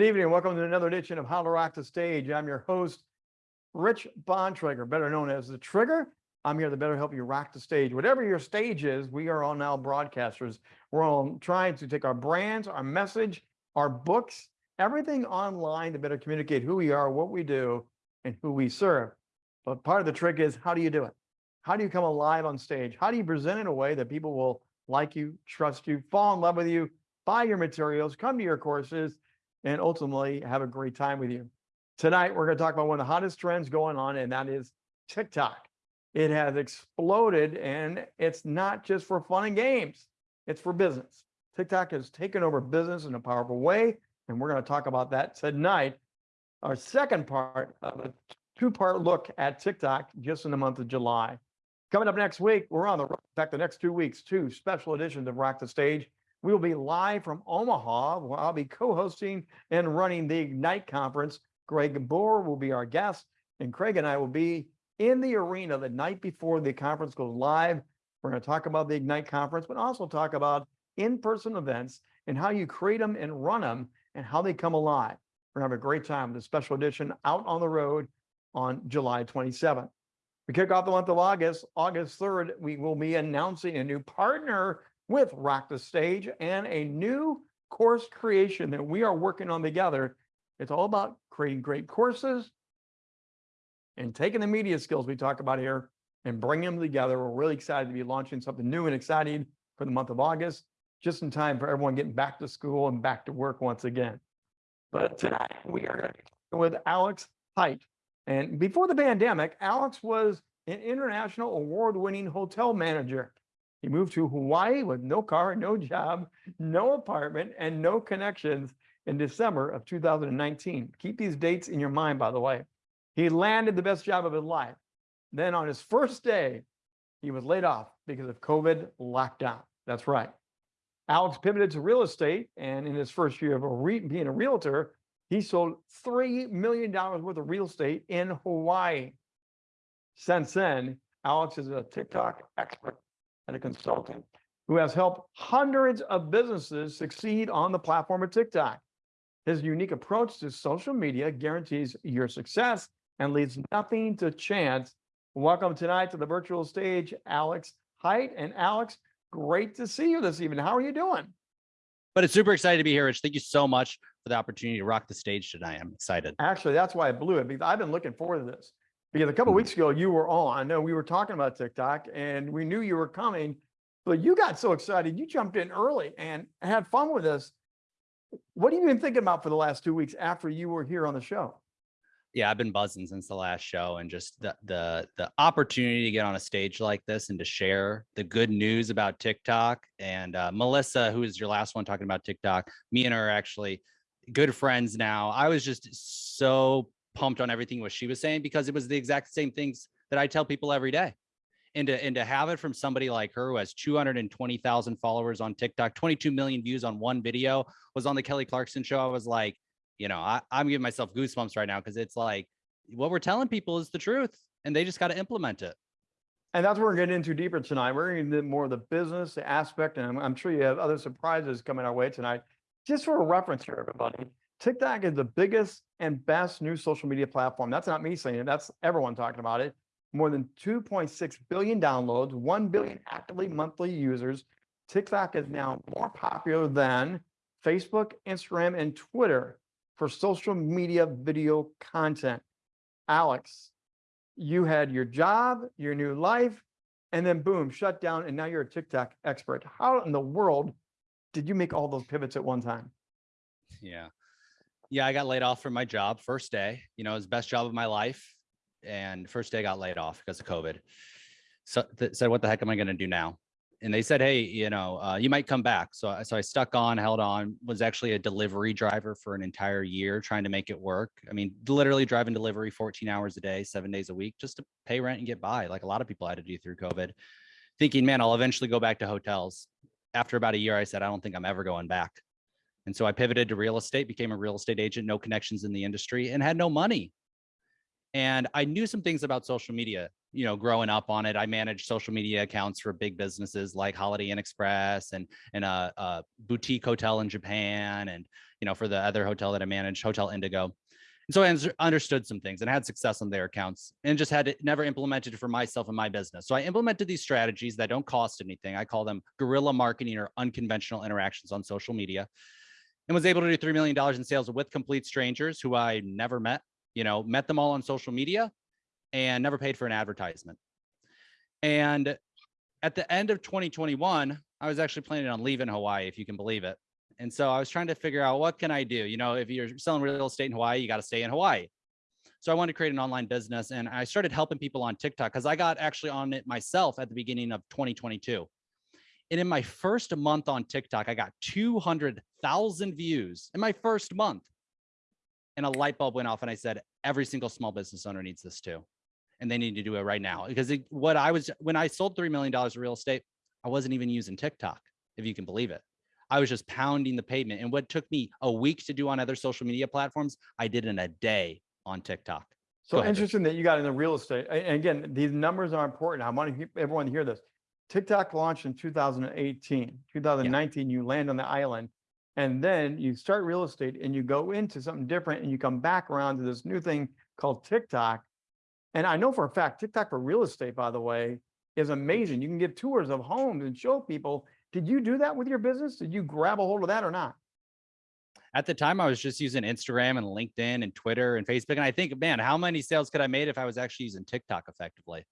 Good evening and welcome to another edition of How to Rock the Stage. I'm your host, Rich Bontrager, better known as The Trigger. I'm here to better help you rock the stage. Whatever your stage is, we are all now broadcasters. We're all trying to take our brands, our message, our books, everything online to better communicate who we are, what we do, and who we serve. But part of the trick is how do you do it? How do you come alive on stage? How do you present in a way that people will like you, trust you, fall in love with you, buy your materials, come to your courses, and ultimately have a great time with you? Tonight, we're going to talk about one of the hottest trends going on, and that is TikTok. It has exploded, and it's not just for fun and games, it's for business. TikTok has taken over business in a powerful way, and we're going to talk about that tonight. Our second part of a two-part look at TikTok just in the month of July. Coming up next week, we're on the. In fact, the next two weeks, two special editions of Rock the Stage. We will be live from Omaha, where I'll be co-hosting and running the Ignite conference. Greg Bohr will be our guest, and Craig and I will be in the arena the night before the conference goes live. We're going to talk about the Ignite conference, but also talk about in-person events and how you create them and run them and how they come alive. We're going to have a great time. The special edition out on the road on July 27th. We kick off the month of August. August 3rd, we will be announcing a new partner with Rock the Stage and a new course creation that we are working on together. It's all about creating great courses and taking the media skills we talk about here and bringing them together. We're really excited to be launching something new and exciting for the month of August, just in time for everyone getting back to school and back to work once again. But tonight we are with Alex Height. And before the pandemic, Alex was an international award-winning hotel manager. He moved to Hawaii with no car, no job, no apartment, and no connections in December of 2019. Keep these dates in your mind, by the way. He landed the best job of his life. Then on his first day, he was laid off because of COVID lockdown. That's right. Alex pivoted to real estate, and in his first year of a being a realtor, he sold $3 million worth of real estate in Hawaii. Since then, Alex is a TikTok expert and a consultant who has helped hundreds of businesses succeed on the platform of TikTok. His unique approach to social media guarantees your success and leaves nothing to chance. Welcome tonight to the virtual stage, Alex Height. And Alex, great to see you this evening. How are you doing? But it's super excited to be here, Rich. Thank you so much for the opportunity to rock the stage tonight. I'm excited. Actually, that's why I blew it because I've been looking forward to this. Because a couple Mhm. weeks ago, you were on. I know we were talking about TikTok and we knew you were coming, but you got so excited. You jumped in early and had fun with us. What have you been thinking about for the last two weeks after you were here on the show? Yeah, I've been buzzing since the last show and just the the the opportunity to get on a stage like this and to share the good news about TikTok. And uh, Melissa, who is your last one talking about TikTok, me and her are actually good friends now. I was just so pumped on everything what she was saying because it was the exact same things that I tell people every day. And to, and to have it from somebody like her who has 220,000 followers on TikTok, 22 million views on one video, was on the Kelly Clarkson show. I was like, you know, I, I'm giving myself goosebumps right now because it's like what we're telling people is the truth and they just got to implement it. And that's what we're getting into deeper tonight. We're going more of the business aspect, and I'm, I'm sure you have other surprises coming our way tonight. Just for a reference here, everybody, TikTok is the biggest and best new social media platform. That's not me saying it. That's everyone talking about it. More than 2.6 billion downloads, 1 billion actively monthly users. TikTok is now more popular than Facebook, Instagram, and Twitter for social media video content. Alex, you had your job, your new life, and then boom, shut down, and now you're a TikTok expert. How in the world did you make all those pivots at one time? Yeah. Yeah, I got laid off from my job first day. You know, it was best job of my life. And first day got laid off because of COVID. So said, what the heck am I going to do now? And they said, hey, you know, uh, you might come back. So, so I stuck on, held on, was actually a delivery driver for an entire year trying to make it work. I mean, literally driving delivery 14 hours a day, seven days a week, just to pay rent and get by, like a lot of people had to do through COVID. Thinking, man, I'll eventually go back to hotels. After about a year, I said, I don't think I'm ever going back. And so I pivoted to real estate, became a real estate agent, no connections in the industry, and had no money. And I knew some things about social media, you know, growing up on it. I managed social media accounts for big businesses like Holiday Inn Express and and a, a boutique hotel in Japan, and you know, for the other hotel that I managed, Hotel Indigo. And so I understood some things and had success on their accounts and just had it never implemented it for myself and my business. So I implemented these strategies that don't cost anything. I call them guerrilla marketing or unconventional interactions on social media and was able to do $3 million in sales with complete strangers who I never met, you know, met them all on social media and never paid for an advertisement. And at the end of 2021, I was actually planning on leaving Hawaii, if you can believe it. And so I was trying to figure out what can I do? You know, if you're selling real estate in Hawaii, you got to stay in Hawaii. So I wanted to create an online business and I started helping people on TikTok because I got actually on it myself at the beginning of 2022. And in my first month on TikTok, I got 200,000 views in my first month. And a light bulb went off and I said, every single small business owner needs this too. And they need to do it right now because it, what I was, when I sold $3 million of real estate, I wasn't even using TikTok, if you can believe it. I was just pounding the pavement. And what took me a week to do on other social media platforms, I did in a day on TikTok. So ahead, Rich. interesting that you got into real estate. And again, these numbers are important. I want everyone to hear this. TikTok launched in 2018, 2019, you land on the island. And then you start real estate and you go into something different and you come back around to this new thing called TikTok. And I know for a fact, TikTok for real estate, by the way, is amazing. You can give tours of homes and show people. Did you do that with your business? Did you grab a hold of that or not? At the time, I was just using Instagram and LinkedIn and Twitter and Facebook. And I think, man, how many sales could I made if I was actually using TikTok effectively?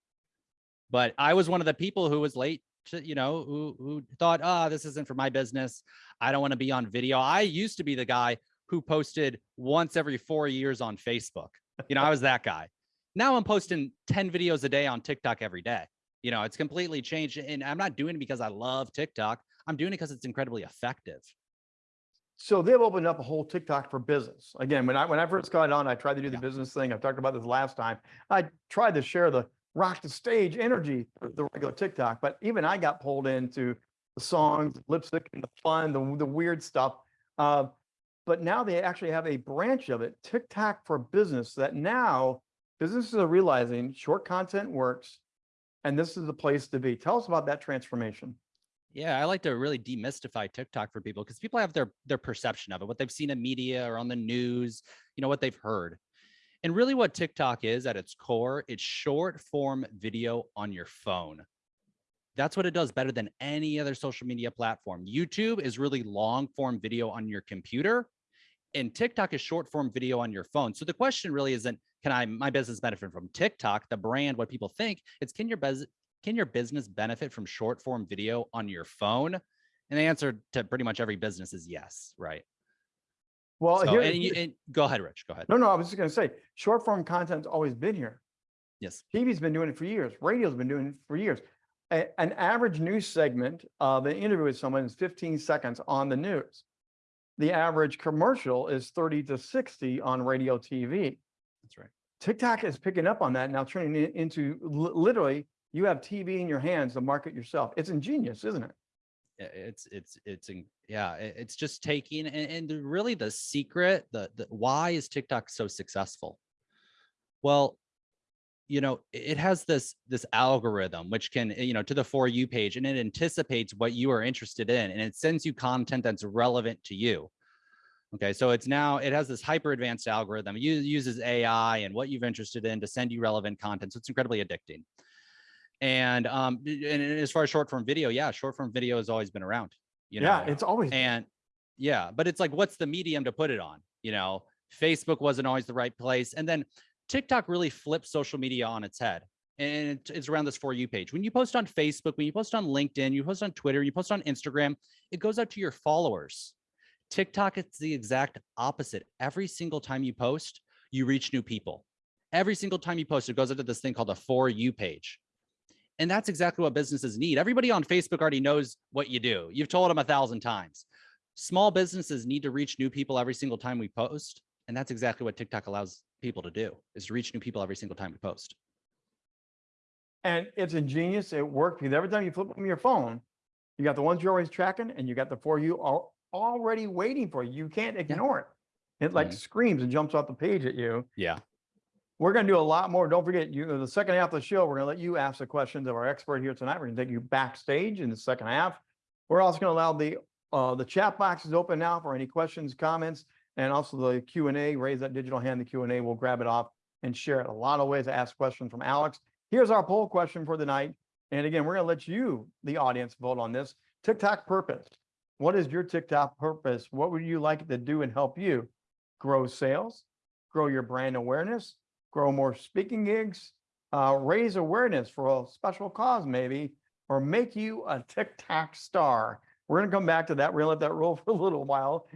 But I was one of the people who was late to, you know, who, who thought, ah, this isn't for my business. I don't want to be on video. I used to be the guy who posted once every four years on Facebook. You know, I was that guy. Now I'm posting 10 videos a day on TikTok every day. You know, it's completely changed. And I'm not doing it because I love TikTok. I'm doing it because it's incredibly effective. So they've opened up a whole TikTok for business. Again, when I, when I first got on, I tried to do the Yeah. business thing. I've talked about this last time. I tried to share the rock the stage energy, the regular TikTok, but even I got pulled into the songs, lipstick and the fun, the, the weird stuff. Uh, but now they actually have a branch of it, TikTok for business, that now businesses are realizing short content works. And this is the place to be. Tell us about that transformation. Yeah, I like to really demystify TikTok for people because people have their their perception of it, what they've seen in media or on the news, you know, what they've heard. And really what TikTok is at its core, it's short form video on your phone. That's what it does better than any other social media platform. YouTube is really long form video on your computer and TikTok is short form video on your phone. So the question really isn't can I my business benefit from TikTok, the brand, what people think? It's can your bus can your business benefit from short form video on your phone? And the answer to pretty much every business is yes, right? Well, So, here, and, you, and go ahead, Rich. Go ahead. no, no, I was just gonna say, short form content's always been here. Yes. TV's been doing it for years. Radio's been doing it for years. A- an average news segment of an interview with someone is 15 seconds on the news. The average commercial is 30 to 60 on radio TV. That's right. TikTok is picking up on that now, turning it into literally you have TV in your hands to market yourself. It's ingenious, isn't it? It's it's it's yeah, it's just taking and, and really the secret, the, the why is TikTok so successful? Well, you know, it it has this this algorithm which can, you know, to the for you page and it anticipates what you are interested in and it sends you content that's relevant to you. Okay, so it's now it has this hyper advanced algorithm. It uses AI and what you've interested in to send you relevant content. So it's incredibly addicting. And um, and as far as short form video, yeah, short form video has always been around. You know, Yeah, it's always, and yeah, but it's like, what's the medium to put it on? You know, Facebook wasn't always the right place. And then TikTok really flipped social media on its head. And it's around this for you page. When you post on Facebook, when you post on LinkedIn, you post on Twitter, you post on Instagram, it goes out to your followers. TikTok, it's the exact opposite. Every single time you post, you reach new people. Every single time you post, it goes into this thing called a for you page. And that's exactly what businesses need. Everybody on Facebook already knows what you do. You've told them a thousand times. Small businesses need to reach new people every single time we post. And that's exactly what TikTok allows people to do is to reach new people every single time we post. and it's ingenious. It worked because every time you flip from your phone, you got the ones you're always tracking and you got the for you al- already waiting for you. You can't ignore it. It like Mhm. screams and jumps off the page at you. Yeah. We're gonna do a lot more. Don't forget, you, the second half of the show, we're gonna let you ask the questions of our expert here tonight. We're gonna take you backstage in the second half. We're also gonna allow the uh, the chat box is open now for any questions, comments, and also the Q and A, raise that digital hand, the Q and A, we'll grab it off and share it. A lot of ways to ask questions from Alex. Here's our poll question for the night. And again, we're gonna let you, the audience, vote on this. TikTok purpose. What is your TikTok purpose? What would you like it to do and help you grow sales, grow your brand awareness, grow more speaking gigs, uh, raise awareness for a special cause maybe, or make you a TikTok star? We're gonna come back to that. We're gonna let that roll for a little while.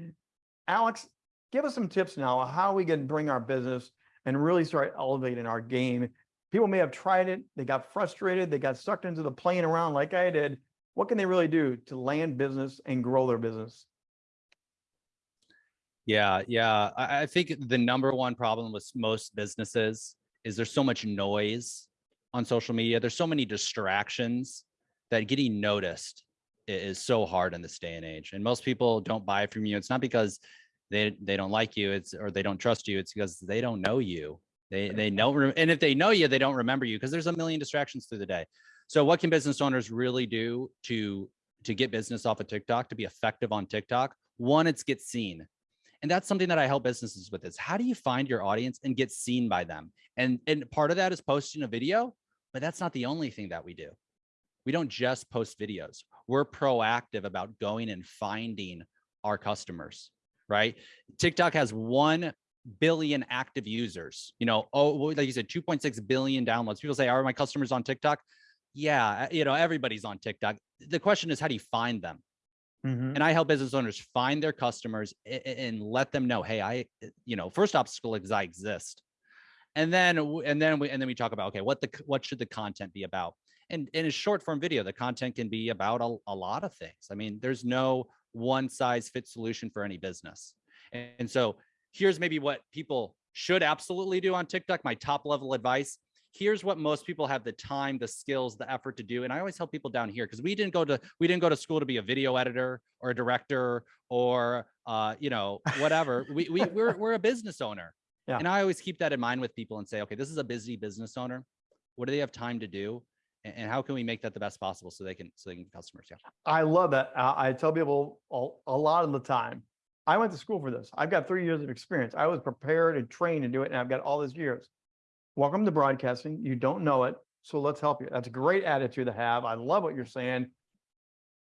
Alex, give us some tips now on how we can bring our business and really start elevating our game. People may have tried it, they got frustrated, they got sucked into the playing around like I did. What can they really do to land business and grow their business? Yeah, yeah. I, I think the number one problem with most businesses is there's so much noise on social media. There's so many distractions that getting noticed is so hard in this day and age. And most people don't buy from you. It's not because they they don't like you. It's or they don't trust you. It's because they don't know you. They they know and if they know you, they don't remember you because there's a million distractions through the day. So what can business owners really do to to get business off of TikTok to be effective on TikTok? One, it's get seen. And that's something that I help businesses with is how do you find your audience and get seen by them? And and part of that is posting a video, but that's not the only thing that we do. We don't just post videos. We're proactive about going and finding our customers, right? TikTok has 1 billion active users. You know, oh, like you said 2.6 billion downloads. People say, "Are my customers on TikTok?" Yeah, eh, you know, everybody's on TikTok. The question is how do you find them? Mhm. and I help business owners find their customers and let them know, hey, I, uh, you know, first obstacle is I exist, and then and then we and then we talk about okay, what the what should the content be about? And in a short form video, the content can be about a, a lot of things. I mean, there's no one size fits solution for any business, and, and so here's maybe what people should absolutely do on TikTok. My top level advice. Here's what most people have the time, the skills, the effort to do. And I always help people down here because we didn't go to we didn't go to school to be a video editor or a director or uh, you know, whatever. we we we're we're a business owner. Yeah. And I always keep that in mind with people and say, okay, this is a busy business owner. What do they have time to do? And, how can we make that the best possible so they can so they can customers? Yeah. I love that. I, I tell people a, a lot of the time. I went to school for this. I've got three years of experience. I was prepared and trained to do it, and I've got all these years. Welcome to broadcasting. You don't know it, so let's help you. That's a great attitude to have. I love what you're saying.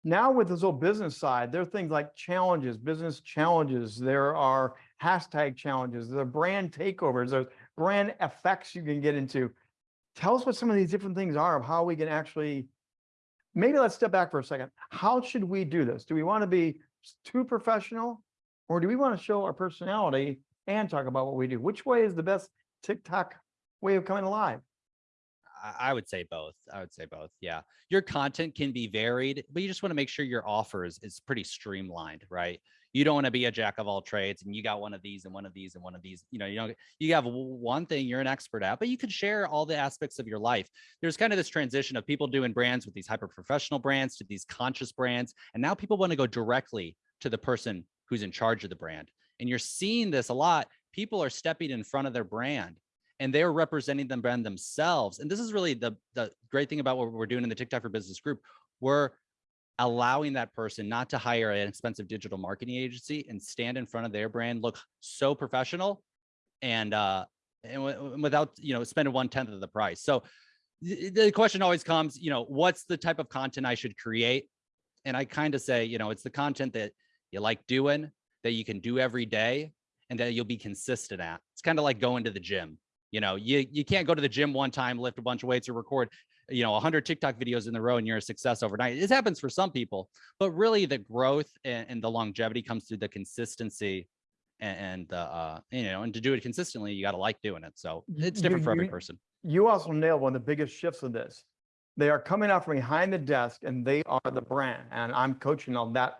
Now with this whole business side, there are things like challenges, business challenges. There are hashtag challenges. There are brand takeovers. There's brand effects you can get into. Tell us what some of these different things are of how we can actually maybe let's step back for a second. How should we do this? Do we want to be too professional? Or do we want to show our personality and talk about what we do? Which way is the best TikTok way of coming alive? I- would say both. I would say both. Yeah. Your content can be varied, but you just want to make sure your offer is, pretty streamlined, right? You don't want to be a jack of all trades and you got one of these and one of these and one of these. You know, you don't you have one thing you're an expert at, but you could share all the aspects of your life. There's kind of this transition of people doing brands with these hyper professional brands to these conscious brands. And now people want to go directly to the person who's in charge of the brand. And you're seeing this a lot. People are stepping in front of their brand and they're representing the brand themselves. And this is really the the great thing about what we're doing in the TikTok for Business group. We're allowing that person not to hire an expensive digital marketing agency and stand in front of their brand, look so professional, and uh, and without you know spending one tenth of the price. So the question always comes, you know, what's the type of content I should create? And I kind of say, you know, it's the content that you like doing, that you can do every day, and that you'll be consistent at. It's kind of like going to the gym you know you you can't go to the gym one time lift a bunch of weights or record you know 100 tiktok videos in a row and you're a success overnight it happens for some people but really the growth and, and the longevity comes through the consistency and, and the uh you know and to do it consistently you got to like doing it so it's different you- for every you- person You also nailed one of the biggest shifts of this. They are coming out from behind the desk and they are the brand. And I'm coaching on that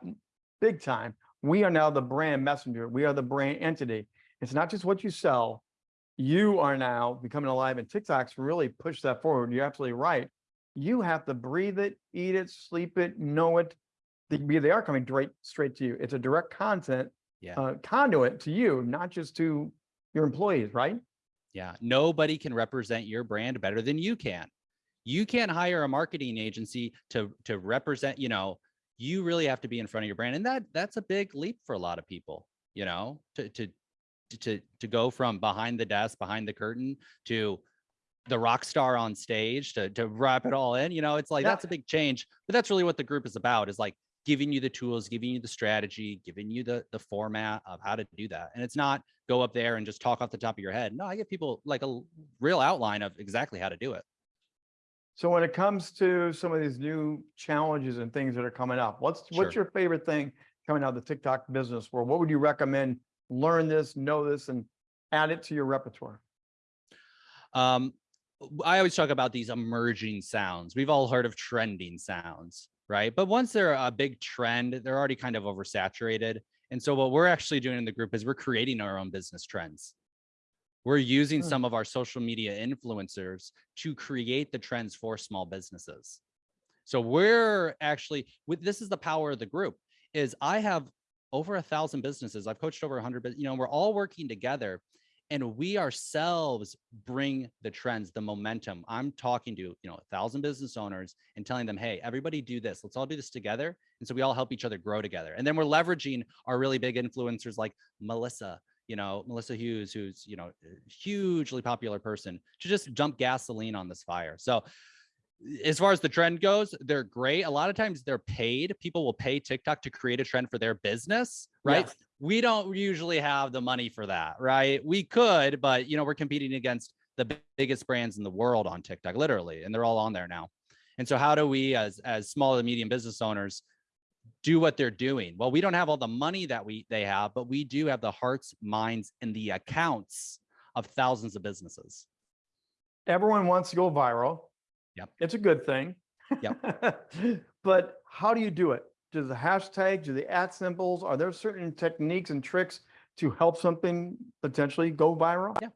big time. We are now the brand messenger. We are the brand entity. It's not just what you sell. You are now becoming alive and TikTok's really pushed that forward. You're absolutely right. You have to breathe it, eat it, sleep it, know it. They, they are coming straight, straight to you. It's a direct content Yeah. uh, conduit to you, not just to your employees, right? Yeah, nobody can represent your brand better than you can. You can't hire a marketing agency to to represent, you know, you really have to be in front of your brand. And that that's a big leap for a lot of people, you know, to to to, to go from behind the desk, behind the curtain to the rock star on stage to to wrap it all in. You know, it's like Yeah. that's a big change. But that's really what the group is about, is like giving you the tools, giving you the strategy, giving you the the format of how to do that. And it's not go up there and just talk off the top of your head. No, I give people like a real outline of exactly how to do it. So when it comes to some of these new challenges and things that are coming up, what's, what's your favorite thing coming out of the TikTok business world? What would you recommend? Learn this, know this, and add it to your repertoire. Um, I always talk about these emerging sounds. We've all heard of trending sounds, right? But once they're a big trend, they're already kind of oversaturated. And so what we're actually doing in the group is we're creating our own business trends. We're using Hmm. some of our social media influencers to create the trends for small businesses. So we're actually with this is the power of the group is I have over a thousand businesses. I've coached over a hundred, you know, we're all working together and we ourselves bring the trends, the momentum. I'm talking to, you know, a thousand business owners and telling them, hey, everybody do this. Let's all do this together. And so we all help each other grow together. And then we're leveraging our really big influencers like Melissa, you know, Melissa Hughes, who's, you know, a hugely popular person to just dump gasoline on this fire. So as far as the trend goes, they're great. A lot of times they're paid. People will pay TikTok to create a trend for their business, right? We don't usually have the money for that, right? We could, but you know, we're competing against the biggest brands in the world on TikTok, literally, and they're all on there now. And so how do we as as small and medium business owners do what they're doing? Well, we don't have all the money that we they have, but we do have the hearts, minds, and the accounts of thousands of businesses. Everyone wants to go viral. Yep. It's a good thing. Yep. But how do you do it? Do the hashtag, do the at symbols, are there certain techniques and tricks to help something potentially go viral? Yeah.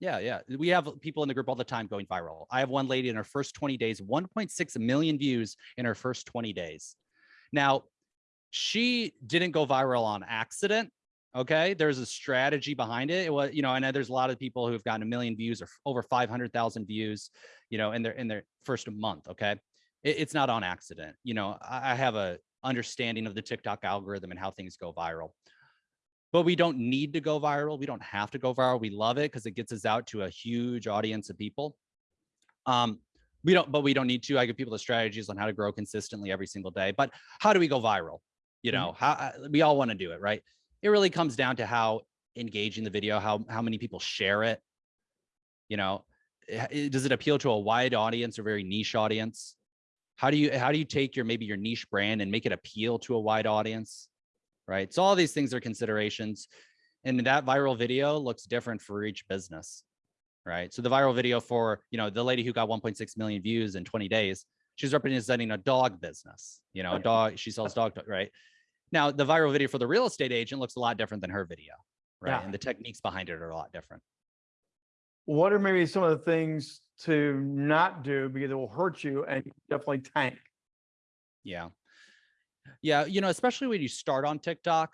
Yeah, yeah. We have people in the group all the time going viral. I have one lady in her first 20 days, 1.6 million views in her first 20 days. Now, she didn't go viral on accident. Okay. There's a strategy behind it. It was, you know, I know there's a lot of people who've gotten a million views or over 500,000 views, you know, in their in their first month. Okay. It- it's not on accident. You know, I, I have a understanding of the TikTok algorithm and how things go viral but we don't need to go viral. We don't have to go viral. We love it because it gets us out to a huge audience of people. Um, we don't, but we don't need to. I give people the strategies on how to grow consistently every single day. But how do we go viral? You Mhm. know, how we all want to do it, right? It really comes down to how engaging the video, how how many people share it. You know, eh, eh, does it appeal to a wide audience or very niche audience? How do you how do you take your maybe your niche brand and make it appeal to a wide audience? right? So all these things are considerations. And that viral video looks different for each business, right? So the viral video for, you know, the lady who got 1.6 million views in 20 days, she's representing a dog business, you know, a dog, she sells dog, right? Now the viral video for the real estate agent looks a lot different than her video, right? Yeah. And the techniques behind it are a lot different. What are maybe some of the things to not do because it will hurt you and definitely tank? Yeah. Yeah. You know, especially when you start on TikTok,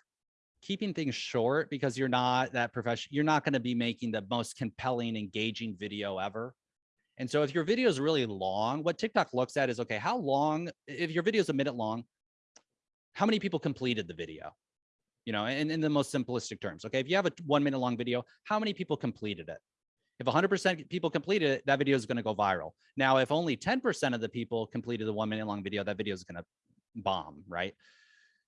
keeping things short because you're not that professional, you're not going to be making the most compelling, engaging video ever. And so if your video is really long, what TikTok looks at is okay, how long, if your video is a minute long, how many people completed the video? You know, in, in the most simplistic terms. Okay. If you have a one minute long video, how many people completed it? If 100% people completed it, that video is going to go viral. Now, if only 10% of the people completed the one minute long video, that video is going to bomb, right?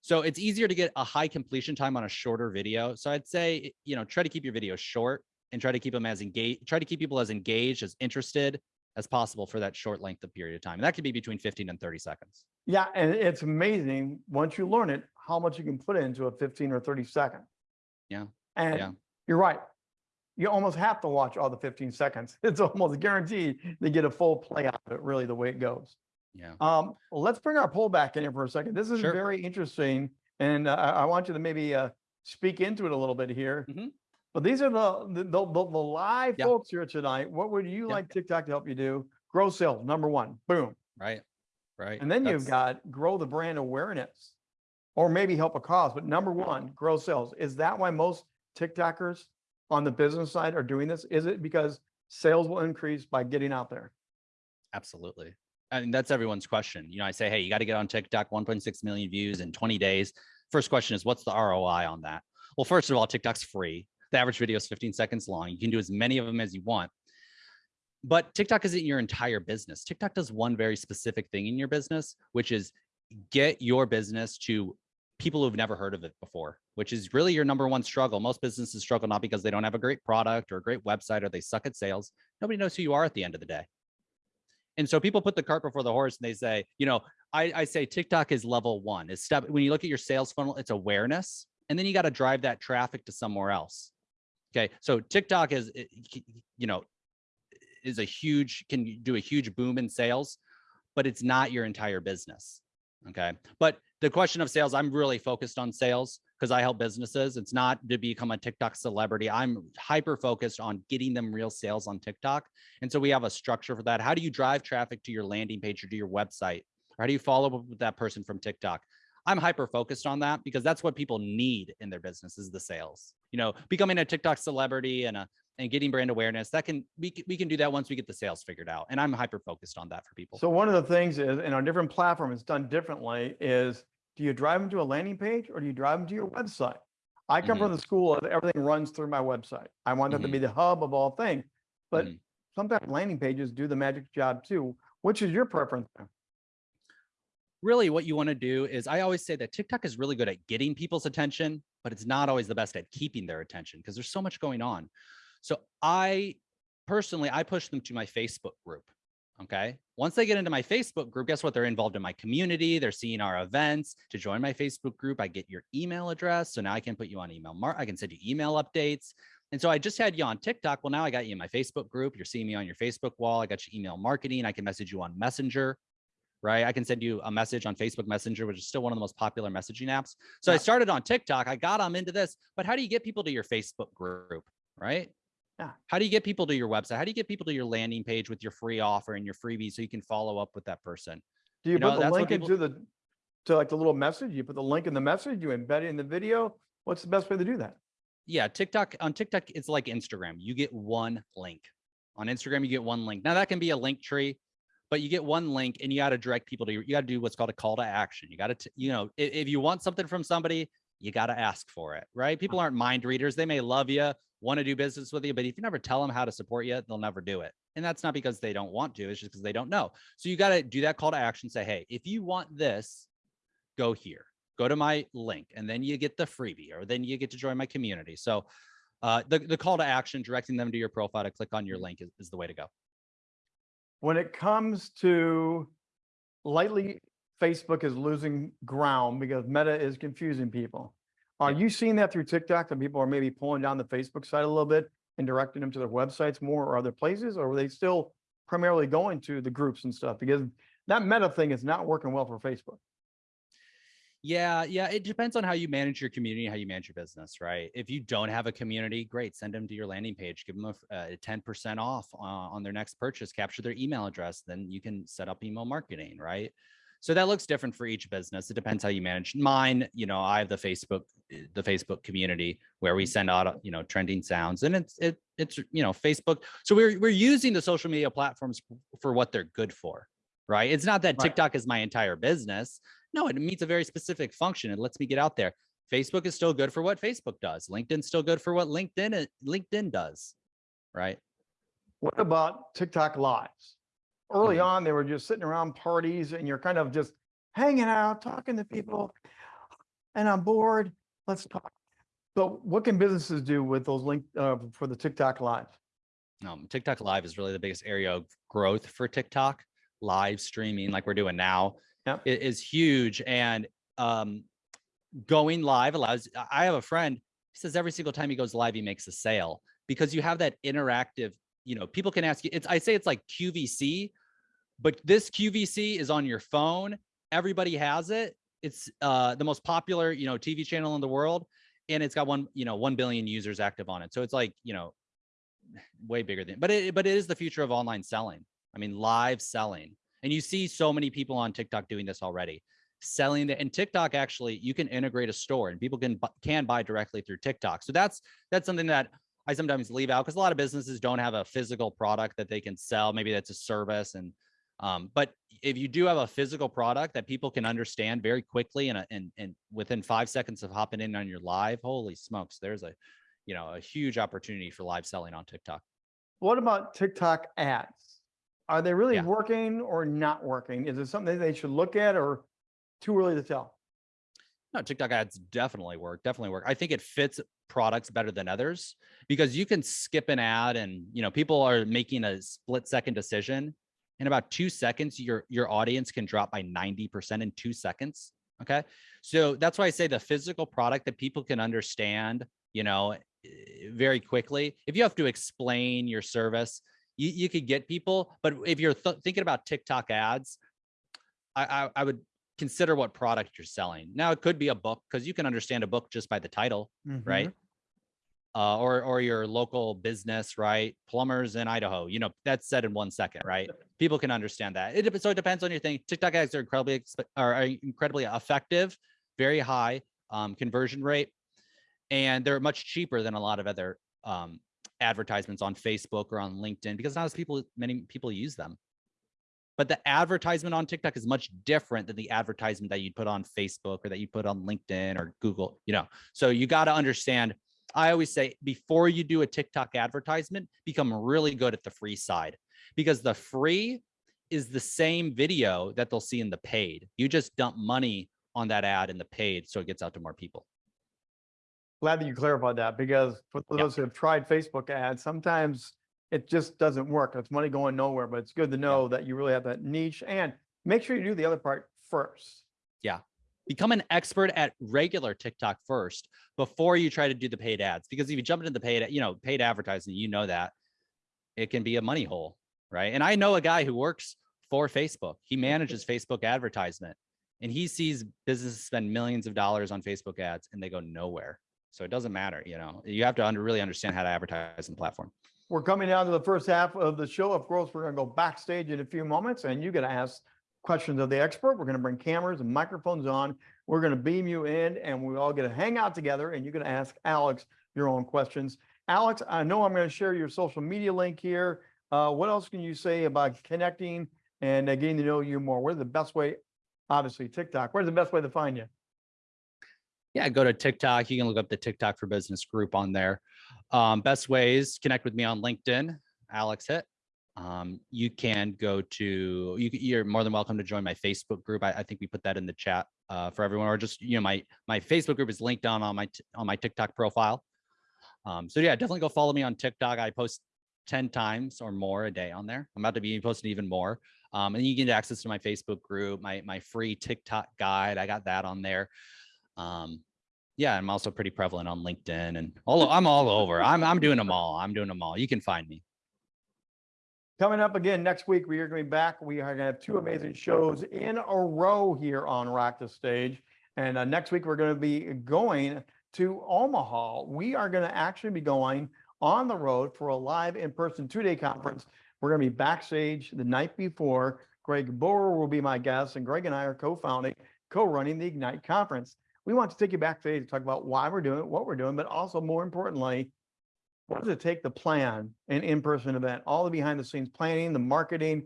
So it's easier to get a high completion time on a shorter video. So I'd say, you know, try to keep your videos short and try to keep them as engaged, try to keep people as engaged, as interested as possible for that short length of period of time. And that could be between 15 and 30 seconds. Yeah, and it's amazing, once you learn it, how much you can put into a fifteen or thirty second. Yeah, And yeah. you're right. You almost have to watch all the fifteen seconds. It's almost guaranteed to get a full play out of it, really, the way it goes. Yeah. Um, well, let's bring our poll back in here for a second. This is Sure. very interesting. And uh, I, I want you to maybe uh, speak into it a little bit here. Mhm. But these are the, the, the, the live folks here tonight. What would you like TikTok to help you do? Grow sales, number one, boom. Right. Right. And then you've got grow the brand awareness or maybe help a cause. But number one, grow sales. Is that why most TikTokers on the business side are doing this? Is it because sales will increase by getting out there? Absolutely. I mean, that's everyone's question. You know, I say, hey, you got to get on TikTok, 1.6 million views in 20 days. First question is, what's the ROI on that? Well, first of all, TikTok's free. The average video is 15 seconds long. You can do as many of them as you want. But TikTok isn't your entire business. TikTok does one very specific thing in your business, which is get your business to people who've never heard of it before, which is really your number one struggle. Most businesses struggle not because they don't have a great product or a great website or they suck at sales. Nobody knows who you are at the end of the day. And so people put the cart before the horse and they say, you know, I, I say TikTok is level one. Is step when you look at your sales funnel, it's awareness, and then you got to drive that traffic to somewhere else. Okay, so TikTok is, eh, you know, is a huge can do a huge boom in sales, but it's not your entire business. Okay, but the question of sales, I'm really focused on sales because I help businesses. It's not to become a TikTok celebrity. I'm hyper focused on getting them real sales on TikTok. And so we have a structure for that. How do you drive traffic to your landing page or to your website? Or how do you follow up with that person from TikTok? I'm hyper focused on that because that's what people need in their business is the sales. You know, becoming a TikTok celebrity and a and getting brand awareness that can we can, we can do that once we get the sales figured out. And I'm hyper focused on that for people. So one of the things is, and on different platform it's done differently, is do you drive them to a landing page or do you drive them to your website? I come from the school of everything runs through my website. I want that to be the hub of all things. But Mhm. sometimes landing pages do the magic job too. Which is your preference? there? Really what you want to do is I always say that TikTok is really good at getting people's attention, but it's not always the best at keeping their attention because there's so much going on. So I personally, I push them to my Facebook group. Okay. Once they get into my Facebook group, guess what? They're involved in my community. They're seeing our events. To join my Facebook group, I get your email address. So now I can put you on email. I can send you email updates. And so I just had you on TikTok. Well, now I got you in my Facebook group. You're seeing me on your Facebook wall. I got your email marketing. I can message you on Messenger right? I can send you a message on Facebook Messenger, which is still one of the most popular messaging apps. So I started on TikTok. I got them into this, but how do you get people to your Facebook group, right? Yeah. How do you get people to your website? How do you get people to your landing page with your free offer and your freebie so you can follow up with that person? Do you You know, put the that's what link people- into the, to like the little message? You put the link in the message, you embed it in the video? What's the best way to do that? Yeah, TikTok on TikTok, it's like Instagram. You get one link. On Instagram, you get one link. Now that can be a Linktree, but you get one link and you got to direct people to your, you got to do what's called a call to action. You got to, you know, if, if you want something from somebody, you got to ask for it, right? People aren't mind readers. They may love you, want to do business with you, but if you never tell them how to support you, they'll never do it. And that's not because they don't want to, it's just because they don't know. So you got to do that call to action. Say, hey, if you want this, go here, go to my link, and then you get the freebie, or then you get to join my community. So uh, the, the call to action, directing them to your profile to click on your link is, is the way to go. When it comes to lately, Facebook is losing ground because Meta is confusing people. Are you seeing that through TikTok that people are maybe pulling down the Facebook side a little bit and directing them to their websites more or other places? Or are they still primarily going to the groups and stuff? Because that Meta thing is not working well for Facebook. Yeah, yeah. It depends on how you manage your community, how you manage your business, right? If you don't have a community, great. Send them to your landing page. Give them a ten percent off uh, on their next purchase. Capture their email address. Then you can set up email marketing, right? So that looks different for each business. It depends how you manage mine. You know, I have the Facebook, eh, the Facebook community where we send out, you know, trending sounds, and it's it it's you know Facebook. So we're we're using the social media platforms for what they're good for, right? It's not that Right. TikTok is my entire business. No, it meets a very specific function. It lets me get out there. Facebook is still good for what Facebook does. LinkedIn's still good for what LinkedIn LinkedIn does, right? What about TikTok lives? Early Mhm. on, they were just sitting around parties and you're kind of just hanging out, talking to people. And I'm bored, let's talk. But what can businesses do with those link, uh, for the TikTok live? Um, TikTok Live is really the biggest area of growth for TikTok. Live streaming, like we're doing now, Yep. is huge. And um, going live allows. I- have a friend. He says every single time he goes live, he makes a sale because you have that interactive. You know, people can ask you. It's I say it's like QVC, but this QVC is on your phone. Everybody has it. It's uh, the most popular, you know, TV channel in the world, and it's got one, you know, one billion users active on it. So it's like, you know, way bigger than. But it, but it is the future of online selling. I mean, live selling, and you see so many people on TikTok doing this already, selling the and TikTok actually you can integrate a store and people can can buy directly through TikTok. So that's that's something that I sometimes leave out because a lot of businesses don't have a physical product that they can sell. Maybe that's a service and Um, but if you do have a physical product that people can understand very quickly and, and, and within five seconds of hopping in on your live, holy smokes, there's a, you know, a huge opportunity for live selling on TikTok. What about TikTok ads? Are they really Yeah. working or not working? Is it something they should look at or too early to tell? No, TikTok ads definitely work, definitely work. I think it fits products better than others because you can skip an ad and, you know, people are making a split second decision. In about two seconds, your, your audience can drop by 90% in two seconds. Okay. So that's why I say the physical product that people can understand, you know, eh, very quickly. If you have to explain your service, you, you could get people, but if you're th- thinking about TikTok ads, I, I, I would consider what product you're selling. Now it could be a book because you can understand a book just by the title, right? Uh, or or your local business, right? Plumbers in Idaho, you know, that's said in one second, right? People can understand that. It so it depends on your thing. TikTok ads are incredibly are are incredibly effective, very high um, conversion rate, and they're much cheaper than a lot of other um, advertisements on Facebook or on LinkedIn because not as people many people use them. But the advertisement on TikTok is much different than the advertisement that you'd put on Facebook or that you put on LinkedIn or Google, you know. So you got to understand. I always say before you do a TikTok advertisement, become really good at the free side because the free is the same video that they'll see in the paid. You just dump money on that ad in the paid so it gets out to more people. Glad that you clarified that because for those who have tried Facebook ads, sometimes it just doesn't work. It's money going nowhere, but it's good to know that you really have that niche and make sure you do the other part first. Yeah. become an expert at regular TikTok first before you try to do the paid ads. Because if you jump into the paid, you know, paid advertising, you know that it can be a money hole, right? And I know a guy who works for Facebook. He manages Facebook advertisement and he sees businesses spend millions of dollars on Facebook ads and they go nowhere. So it doesn't matter, you know, you have to under, really understand how to advertise on the platform. We're coming down to the first half of the show. Of course, we're going to go backstage in a few moments and you're going to ask questions of the expert. We're going to bring cameras and microphones on. We're going to beam you in and we all get to hang out together and you're going to ask Alex your own questions. Alex, I know I'm going to share your social media link here. Uh, what else can you say about connecting and uh, getting to know you more? Where's the best way? Obviously TikTok. Where's the best way to find you? Yeah, go to TikTok. You can look up the TikTok for Business group on there. Um, best ways connect with me on LinkedIn, Alex Height. Um, you can go to you. You're more than welcome to join my Facebook group. I, I think we put that in the chat uh, for everyone, or just you know my my Facebook group is linked down on my on my TikTok profile. Um, so yeah, definitely go follow me on TikTok. I post ten times or more a day on there. I'm about to be posting even more. Um, and you get access to my Facebook group, my my free TikTok guide. I got that on there. Um, yeah, I'm also pretty prevalent on LinkedIn and all. I'm all over. I'm I'm doing them all. I'm doing them all. You can find me. Coming up again next week, we are going to be back. We are going to have two amazing shows in a row here on Rock the Stage. And uh, next week, we're going to be going to Omaha. We are going to actually be going on the road for a live in-person two-day conference. We're going to be backstage the night before. Greg Boer will be my guest, and Greg and I are co-founding, co-running the Ignite conference. We want to take you back today to talk about why we're doing it, what we're doing, but also more importantly, what does it take to plan an in-person event? All the behind the scenes planning, the marketing,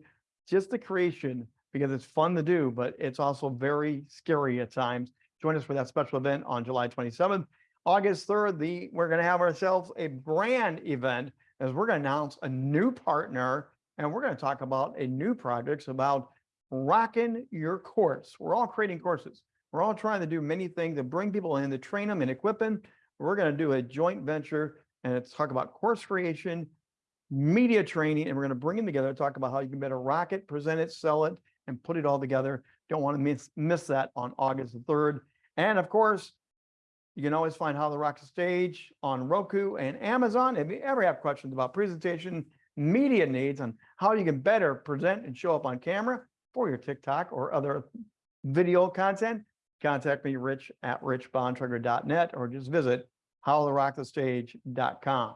just the creation, because it's fun to do, but it's also very scary at times. Join us for that special event on July 27th. August 3rd, the we're going to have ourselves a brand event as we're going to announce a new partner and we're going to talk about a new project about rocking your course. We're all creating courses. We're all trying to do many things to bring people in to train them and equip them. We're going to do a joint venture and it's talk about course creation, media training, and we're going to bring them together to talk about how you can better rock it, present it, sell it, and put it all together. Don't want to miss, miss that on August the 3rd. And of course, you can always find How the Rock Stage on Roku and Amazon. If you ever have questions about presentation, media needs, on how you can better present and show up on camera for your TikTok or other video content, contact me, rich at richbontrager.net, or just visit howtorockthestage.com.